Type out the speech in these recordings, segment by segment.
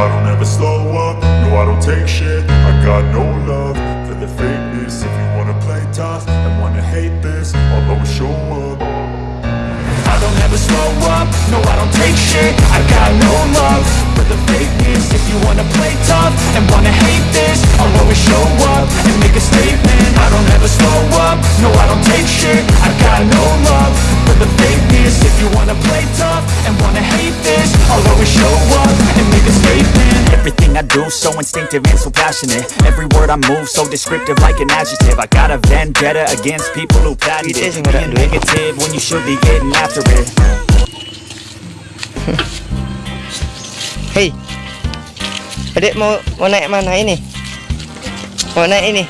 I don't ever slow up, no I don't take shit. I got no love for the fakeness. If you wanna play tough and wanna hate this I'll always show up. I don't ever slow up, no I don't take shit. I got no love for the fakeness. If you wanna play tough and wanna hate this I'll always show up and make a statement. I don't ever slow do so instinctive and so passionate. Every word I move so descriptive like an adjective. I got a vendetta against people who Itu it. Being negative when you should be getting after it. Hey. Adik mau mau naik mana ini? Mau naik ini?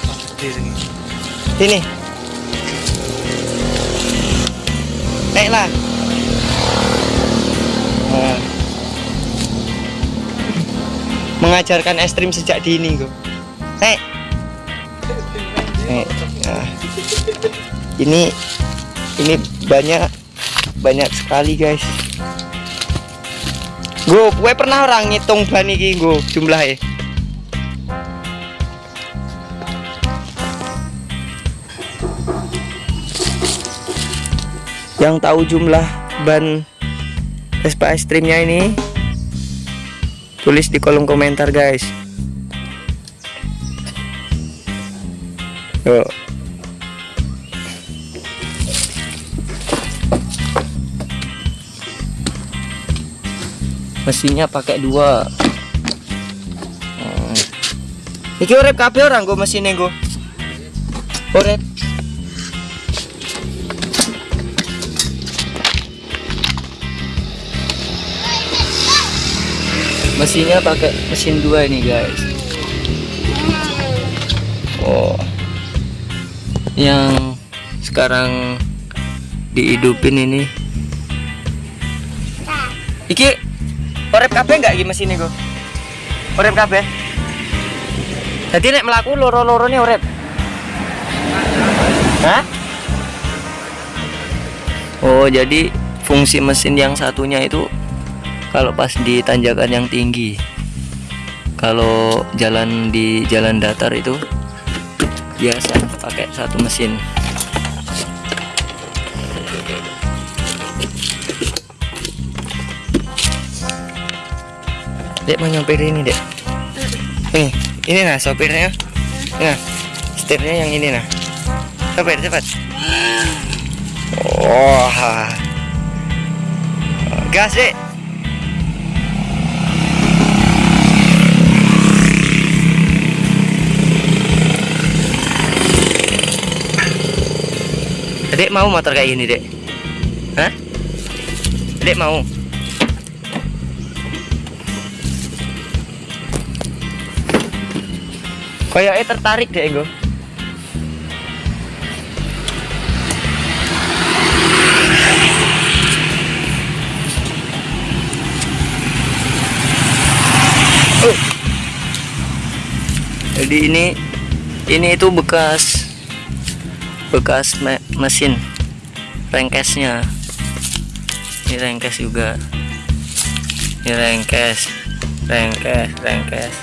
Ini Naiklah Mengajarkan ekstrim sejak dini gue Naik Naik Nah. Ini Ini banyak Banyak sekali guys Gue, gue pernah orang ngitung ban iki gue jumlahnya. Yang tahu jumlah ban Vespa Extreme-nya ini tulis di kolom komentar guys. Yuk. mesinnya pakai dua Hmm. iki urep kabeh orang gue mesinnya gue mesinnya pakai mesin dua ini guys oh yang sekarang dihidupin ini iki Orep kabeh enggak iki mesin iku? Orep kabeh. Jadi nek melaku loro-lorone orep. Hah? Oh, jadi fungsi mesin yang satunya itu kalau pas di tanjakan yang tinggi. Kalau jalan di jalan datar itu biasa pakai satu mesin. Dek mau nyopir ini dek? Ini Ini nah sopirnya. Nah Setirnya yang ini nah. Sopir cepat. Wah. Gas dek Dek mau motor kayak gini dek Hah? Dek mau Kayaknya tertarik deh gue. Oh. Jadi ini ini itu bekas bekas me- mesin rengkesnya. Ini rengkes juga. Ini rengkes, rengkes, rengkes.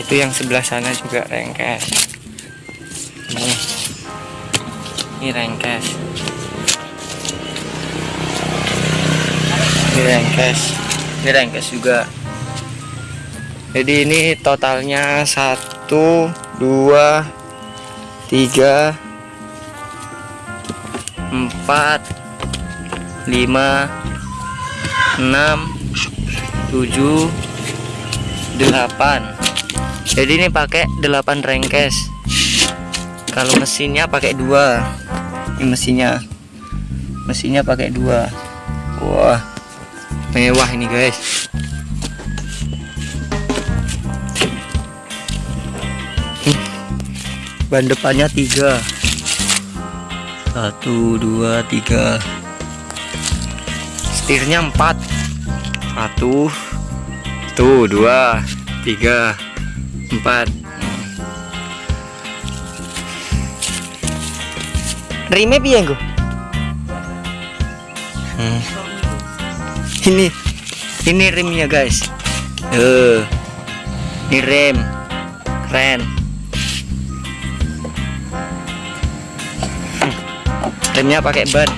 Itu yang sebelah sana juga rengkes. Ini. Ini rengkes. Ini rengkes. Ini rengkes juga. Jadi ini totalnya satu dua tiga. Empat. Lima. Enam. Tujuh. Delapan. Jadi ini pakai 8 rengkes. Kalau mesinnya pakai dua. Ini mesinnya. Mesinnya pakai dua. Wah. Mewah ini guys ban depannya tiga satu dua tiga setirnya empat satu tuh dua tiga empat Rime piye nggo? Hmm. Ini ini rimnya guys. Eh, ini rem, keren. Remnya pakai ban.